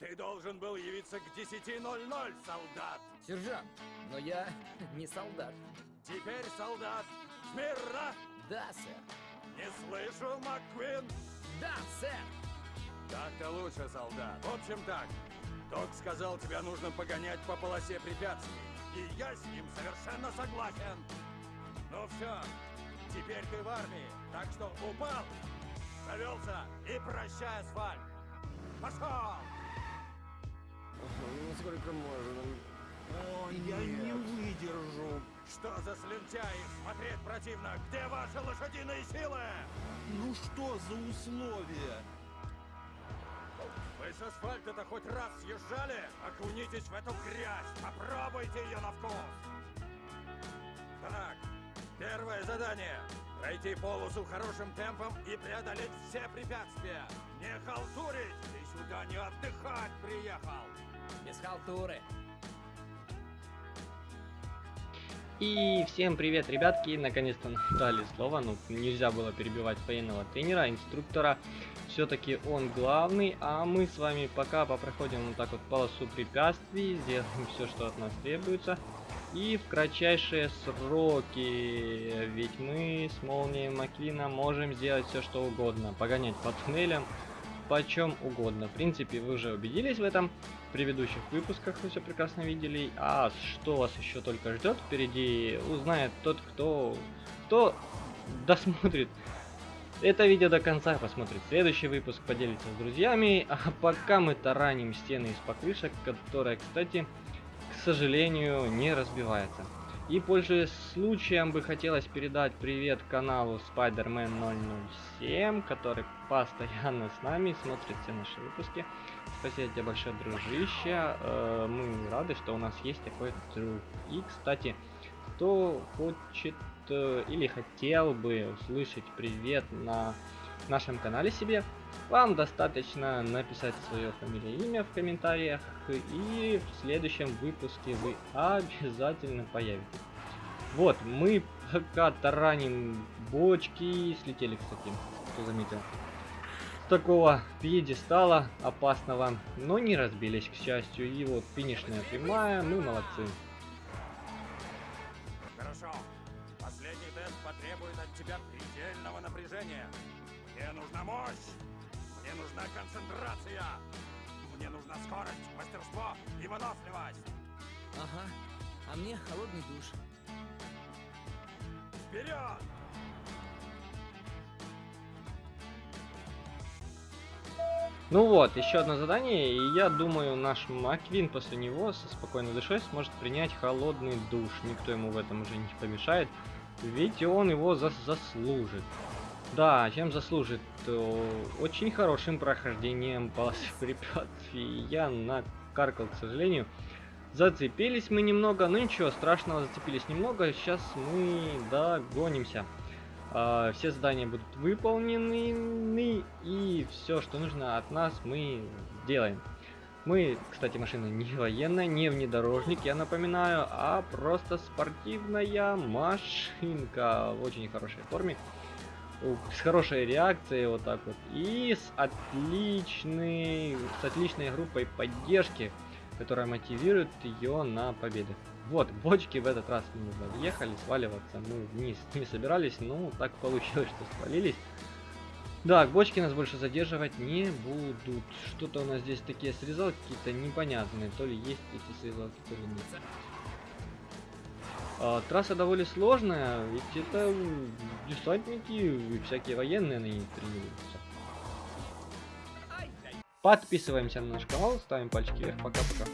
Ты должен был явиться к 10.00, солдат. Сержант, но я не солдат. Теперь, солдат, смирно! Да, сэр. Не слышу, МакКвин? Да, сэр. Так-то лучше, солдат. В общем так, Док сказал, тебя нужно погонять по полосе препятствий. И я с ним совершенно согласен. Ну все, теперь ты в армии, так что упал, завелся и прощай, асфальт. Пошел! Ну, сколько можно? О, я не выдержу. Что за слюнтяи? Смотреть противно. Где ваши лошадиные силы? Ну что за условия? Вы с асфальта-то хоть раз съезжали? Окунитесь в эту грязь. Попробуйте ее на вкус. Так, первое задание. Пройти полосу хорошим темпом и преодолеть все препятствия. Не халтурить! Ты сюда не отдыхать приехал. Без халтуры. И всем привет, ребятки! Наконец-то дали слово, ну нельзя было перебивать военного тренера, инструктора. Все-таки он главный, а мы с вами пока попроходим вот так вот полосу препятствий, сделаем все, что от нас требуется. И в кратчайшие сроки, ведь мы с Молнией Маквина можем сделать все, что угодно. Погонять по туннелям, почем угодно. В принципе, вы уже убедились в этом. В предыдущих выпусках вы все прекрасно видели. А что вас еще только ждет впереди, узнает тот, кто, кто досмотрит это видео до конца, посмотрит следующий выпуск, поделится с друзьями. А пока мы тараним стены из покрышек, которая, кстати, к сожалению, не разбивается. И пользуясь случаем, бы хотелось передать привет каналу Spider-Man 007, который постоянно с нами, смотрит все наши выпуски. Спасибо тебе большое, дружище. Э, мы рады, что у нас есть такой друг. И, кстати, кто хочет э, или хотел бы услышать привет на нашем канале себе, вам достаточно написать свое фамилия и имя в комментариях, и в следующем выпуске вы обязательно появитесь. Вот, мы пока тараним бочки, слетели, кстати, кто заметил. С такого пьедестала опасного, но не разбились, к счастью. И вот финишная прямая, мы молодцы. Хорошо. Последний тест потребует от тебя предельного напряжения. Мне нужна мощь. Мне нужна концентрация. Мне нужна скорость, мастерство и выносливость. Ага. А мне холодный душ. Вперед! Ну вот, еще одно задание, и я думаю, наш Маквин после него со спокойной душой сможет принять холодный душ. Никто ему в этом уже не помешает, ведь он его зас заслужит. Да, чем заслужит? Очень хорошим прохождением полосы препятствий. Я накаркал, к сожалению. Зацепились мы немного, но ничего страшного, зацепились немного. Сейчас мы догонимся. Uh, все задания будут выполнены, и все, что нужно от нас, мы делаем. Мы, кстати, машина не военная, не внедорожник, я напоминаю, а просто спортивная машинка в очень хорошей форме, с хорошей реакцией, вот так вот, и с отличной, с отличной группой поддержки, которая мотивирует ее на победы. Вот, бочки в этот раз мы въехали, сваливаться мы вниз не собирались, но так получилось, что свалились. Да, бочки нас больше задерживать не будут. Что-то у нас здесь такие срезалки какие-то непонятные. То ли есть эти срезалки, то ли нет. А, трасса довольно сложная, ведь это десантники и всякие военные на ней тренируются. Подписываемся на наш канал, ставим пальчики вверх, пока-пока.